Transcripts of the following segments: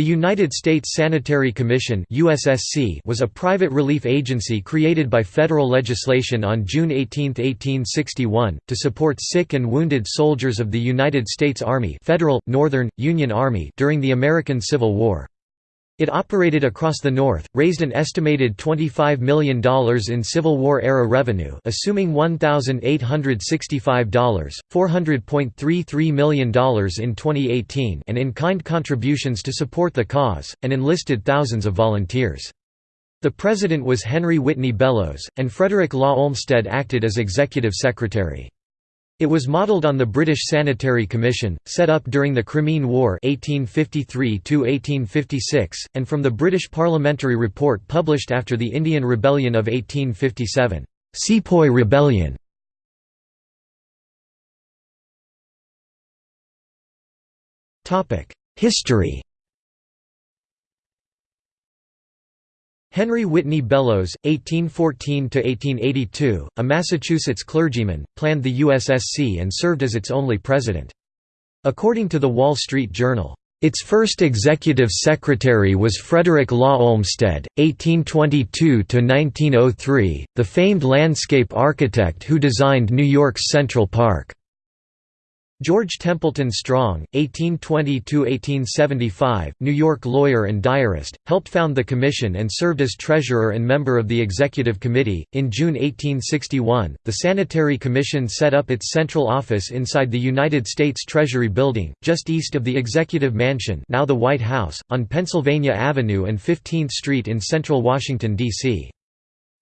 The United States Sanitary Commission was a private relief agency created by federal legislation on June 18, 1861, to support sick and wounded soldiers of the United States Army Federal, Northern, Union Army during the American Civil War. It operated across the North, raised an estimated $25 million in Civil War-era revenue assuming $1,865, $400.33 million in 2018 and in-kind contributions to support the cause, and enlisted thousands of volunteers. The president was Henry Whitney Bellows, and Frederick Law Olmsted acted as executive secretary. It was modelled on the British Sanitary Commission, set up during the Crimean War 1853 and from the British Parliamentary Report published after the Indian Rebellion of 1857, Sepoy Rebellion. History Henry Whitney Bellows, 1814–1882, a Massachusetts clergyman, planned the USSC and served as its only president. According to the Wall Street Journal, its first executive secretary was Frederick Law Olmsted, 1822–1903, the famed landscape architect who designed New York's Central Park. George Templeton Strong, 1820–1875, New York lawyer and diarist, helped found the commission and served as treasurer and member of the executive committee. In June 1861, the Sanitary Commission set up its central office inside the United States Treasury Building, just east of the Executive Mansion, now the White House, on Pennsylvania Avenue and 15th Street in central Washington D.C.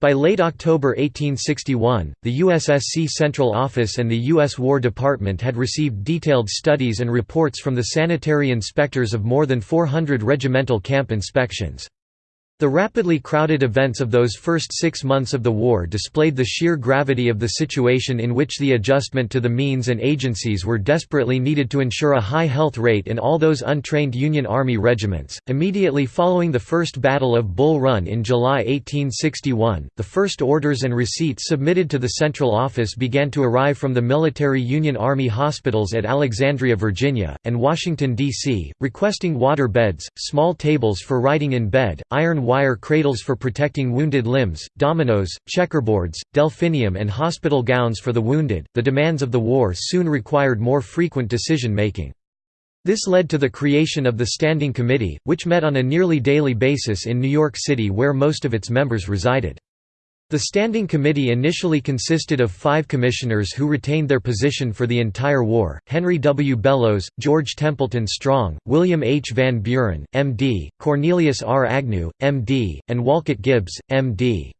By late October 1861, the USSC Central Office and the U.S. War Department had received detailed studies and reports from the sanitary inspectors of more than 400 regimental camp inspections. The rapidly crowded events of those first six months of the war displayed the sheer gravity of the situation in which the adjustment to the means and agencies were desperately needed to ensure a high health rate in all those untrained Union Army regiments. Immediately following the First Battle of Bull Run in July 1861, the first orders and receipts submitted to the Central Office began to arrive from the military Union Army hospitals at Alexandria, Virginia, and Washington, D.C., requesting water beds, small tables for writing in bed, iron wire cradles for protecting wounded limbs, dominoes, checkerboards, delphinium, and hospital gowns for the wounded. The demands of the war soon required more frequent decision making. This led to the creation of the Standing Committee, which met on a nearly daily basis in New York City where most of its members resided. The Standing Committee initially consisted of five commissioners who retained their position for the entire war, Henry W. Bellows, George Templeton Strong, William H. Van Buren, M.D., Cornelius R. Agnew, M.D., and Wolcott Gibbs, M.D.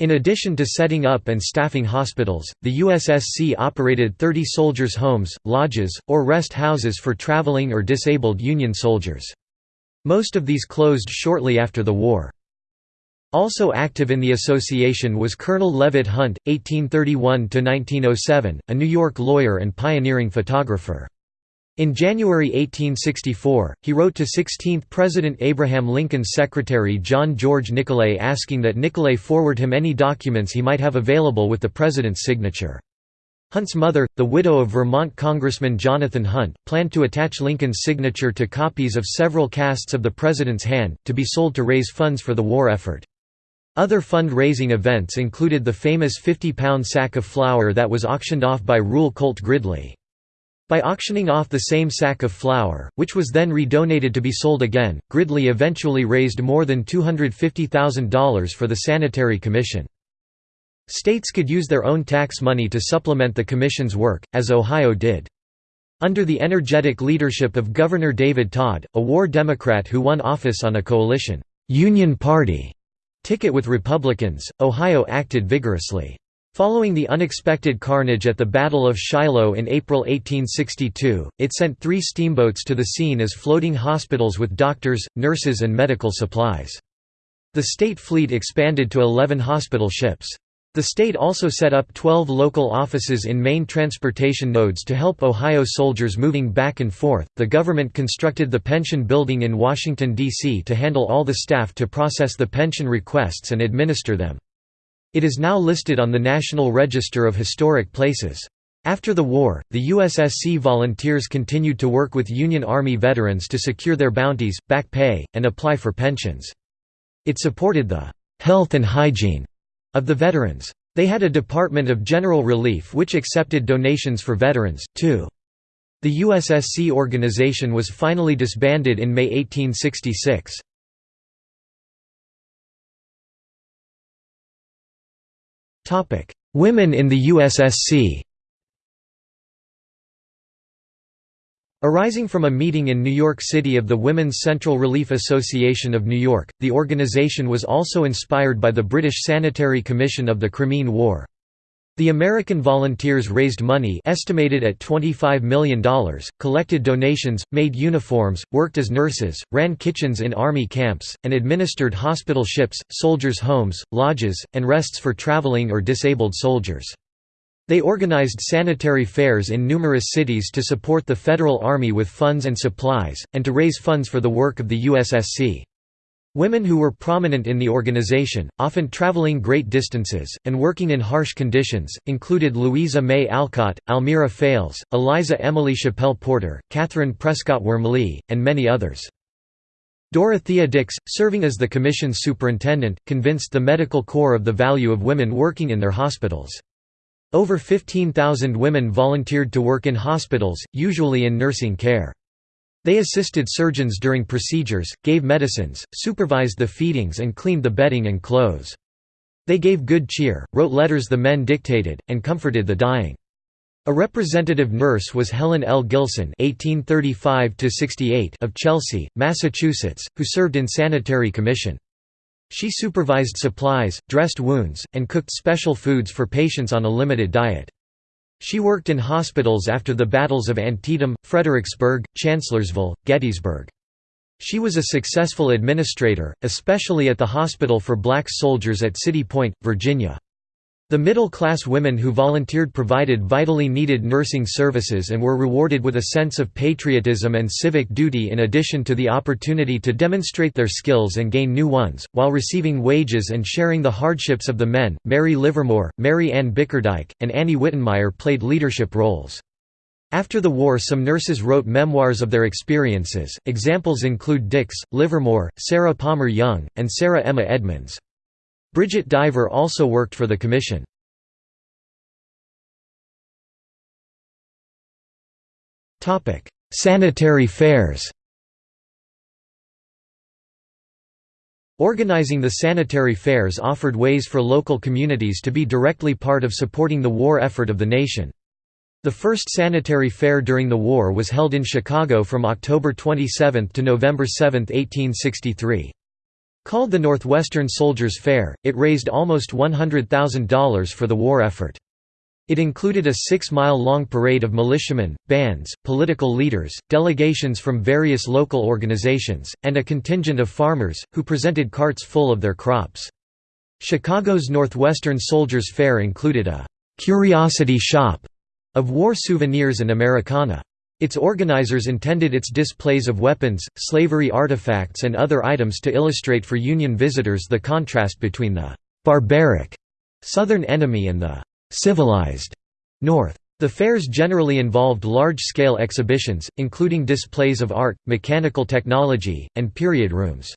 In addition to setting up and staffing hospitals, the USSC operated 30 soldiers' homes, lodges, or rest houses for traveling or disabled Union soldiers. Most of these closed shortly after the war. Also active in the association was Colonel Leavitt Hunt, 1831–1907, a New York lawyer and pioneering photographer. In January 1864, he wrote to 16th President Abraham Lincoln's secretary John George Nicolay asking that Nicolay forward him any documents he might have available with the president's signature. Hunt's mother, the widow of Vermont Congressman Jonathan Hunt, planned to attach Lincoln's signature to copies of several casts of the president's hand, to be sold to raise funds for the war effort. Other fund-raising events included the famous 50-pound sack of flour that was auctioned off by Reuel Colt Gridley. By auctioning off the same sack of flour, which was then redonated to be sold again, Gridley eventually raised more than $250,000 for the Sanitary Commission. States could use their own tax money to supplement the Commission's work, as Ohio did. Under the energetic leadership of Governor David Tod, a war Democrat who won office on a coalition Union Party ticket with Republicans, Ohio acted vigorously. Following the unexpected carnage at the Battle of Shiloh in April 1862, it sent three steamboats to the scene as floating hospitals with doctors, nurses and medical supplies. The state fleet expanded to 11 hospital ships. The state also set up 12 local offices in main transportation nodes to help Ohio soldiers moving back and forth. The government constructed the pension building in Washington, D.C. to handle all the staff to process the pension requests and administer them. It is now listed on the National Register of Historic Places. After the war, the USSC volunteers continued to work with Union Army veterans to secure their bounties, back pay, and apply for pensions. It supported the health and hygiene of the veterans. They had a Department of General Relief which accepted donations for veterans, too. The USSC organization was finally disbanded in May 1866. Women in the USSC Arising from a meeting in New York City of the Women's Central Relief Association of New York, the organization was also inspired by the British Sanitary Commission of the Crimean War. The American volunteers raised money estimated at $25 million, collected donations, made uniforms, worked as nurses, ran kitchens in army camps, and administered hospital ships, soldiers' homes, lodges, and rests for traveling or disabled soldiers. They organized sanitary fairs in numerous cities to support the Federal Army with funds and supplies, and to raise funds for the work of the USSC. Women who were prominent in the organization, often traveling great distances, and working in harsh conditions, included Louisa May Alcott, Almira Fales, Eliza Emily Chappell Porter, Katharine Prescott Wormeley, and many others. Dorothea Dix, serving as the Commission's superintendent, convinced the medical corps of the value of women working in their hospitals. Over 15,000 women volunteered to work in hospitals, usually in nursing care. They assisted surgeons during procedures, gave medicines, supervised the feedings and cleaned the bedding and clothes. They gave good cheer, wrote letters the men dictated, and comforted the dying. A representative nurse was Helen L. Gilson (1835–68) of Chelsea, Massachusetts, who served in sanitary commission. She supervised supplies, dressed wounds, and cooked special foods for patients on a limited diet. She worked in hospitals after the battles of Antietam, Fredericksburg, Chancellorsville, Gettysburg. She was a successful administrator, especially at the hospital for black soldiers at City Point, Virginia. The middle-class women who volunteered provided vitally needed nursing services and were rewarded with a sense of patriotism and civic duty in addition to the opportunity to demonstrate their skills and gain new ones, while receiving wages and sharing the hardships of the men. Mary Livermore, Mary Ann Bickerdike, and Annie Wittenmyer played leadership roles. After the war some nurses wrote memoirs of their experiences, examples include Dix, Livermore, Sarah Palmer Young, and Sarah Emma Edmonds. Bridget Diver also worked for the Commission. Sanitary fairs Organizing the sanitary fairs offered ways for local communities to be directly part of supporting the war effort of the nation. The first sanitary fair during the war was held in Chicago from October 27 to November 7, 1863. Called the Northwestern Soldiers Fair, it raised almost $100,000 for the war effort. It included a six-mile-long parade of militiamen, bands, political leaders, delegations from various local organizations, and a contingent of farmers, who presented carts full of their crops. Chicago's Northwestern Soldiers Fair included a «curiosity shop» of war souvenirs and Americana. Its organizers intended its displays of weapons, slavery artifacts and other items to illustrate for Union visitors the contrast between the «barbaric» Southern enemy and the «civilized» North. The fairs generally involved large-scale exhibitions, including displays of art, mechanical technology, and period rooms.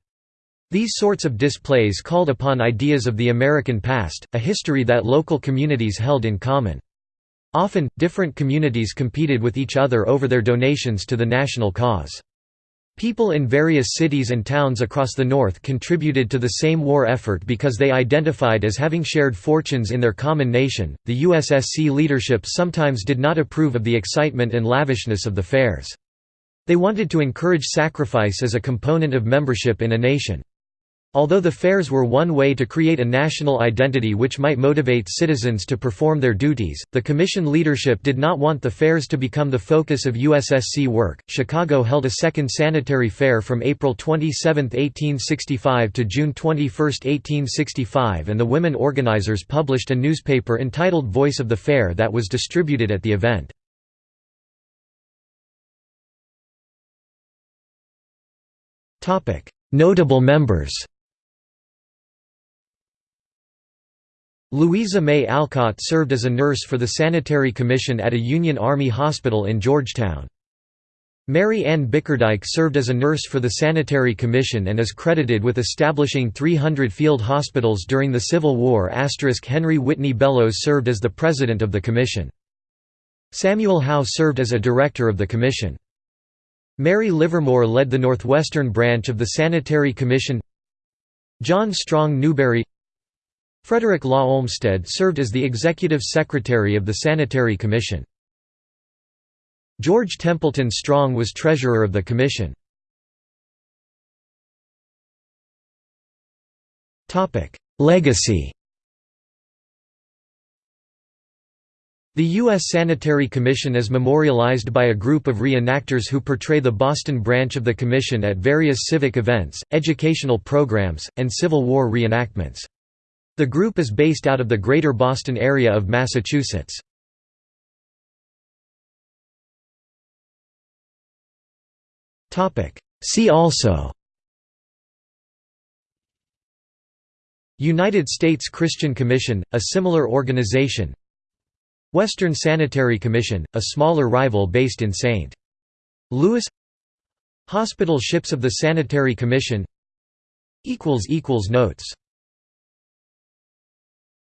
These sorts of displays called upon ideas of the American past, a history that local communities held in common. Often, different communities competed with each other over their donations to the national cause. People in various cities and towns across the North contributed to the same war effort because they identified as having shared fortunes in their common nation. The USSC leadership sometimes did not approve of the excitement and lavishness of the fairs. They wanted to encourage sacrifice as a component of membership in a nation. Although the fairs were one way to create a national identity which might motivate citizens to perform their duties, the Commission leadership did not want the fairs to become the focus of USSC work. Chicago held a second sanitary fair from April 27, 1865 to June 21, 1865, and the women organizers published a newspaper entitled Voice of the Fair that was distributed at the event. Notable members Louisa May Alcott served as a nurse for the Sanitary Commission at a Union Army hospital in Georgetown. Mary Ann Bickerdike served as a nurse for the Sanitary Commission and is credited with establishing 300 field hospitals during the Civil War. Henry Whitney Bellows served as the president of the commission. Samuel Howe served as a director of the commission. Mary Livermore led the Northwestern branch of the Sanitary Commission John Strong Newberry Frederick Law Olmsted served as the executive secretary of the Sanitary Commission. George Templeton Strong was treasurer of the commission. Legacy The U.S. Sanitary Commission is memorialized by a group of reenactors who portray the Boston branch of the Commission at various civic events, educational programs, and Civil War reenactments. The group is based out of the Greater Boston area of Massachusetts. See also United States Christian Commission, a similar organization Western Sanitary Commission, a smaller rival based in St. Louis Hospital ships of the Sanitary Commission Notes